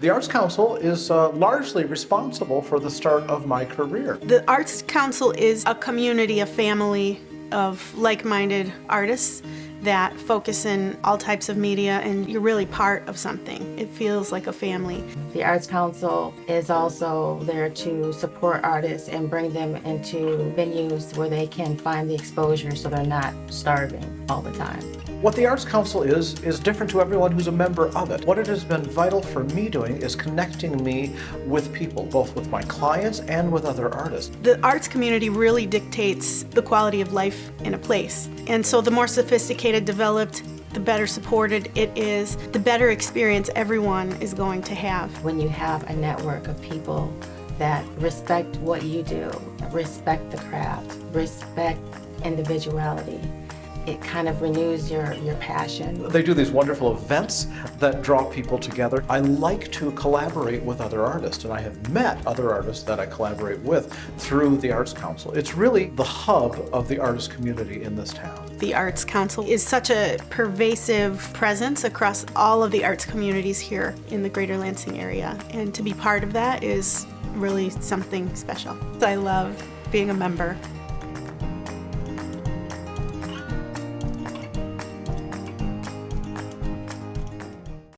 The Arts Council is uh, largely responsible for the start of my career. The Arts Council is a community, a family of like-minded artists that focus in all types of media and you're really part of something. It feels like a family. The Arts Council is also there to support artists and bring them into venues where they can find the exposure so they're not starving all the time. What the Arts Council is, is different to everyone who's a member of it. What it has been vital for me doing is connecting me with people, both with my clients and with other artists. The arts community really dictates the quality of life in a place. And so the more sophisticated, developed, the better supported it is, the better experience everyone is going to have. When you have a network of people that respect what you do, respect the craft, respect individuality, it kind of renews your, your passion. They do these wonderful events that draw people together. I like to collaborate with other artists, and I have met other artists that I collaborate with through the Arts Council. It's really the hub of the artist community in this town. The Arts Council is such a pervasive presence across all of the arts communities here in the greater Lansing area, and to be part of that is really something special. I love being a member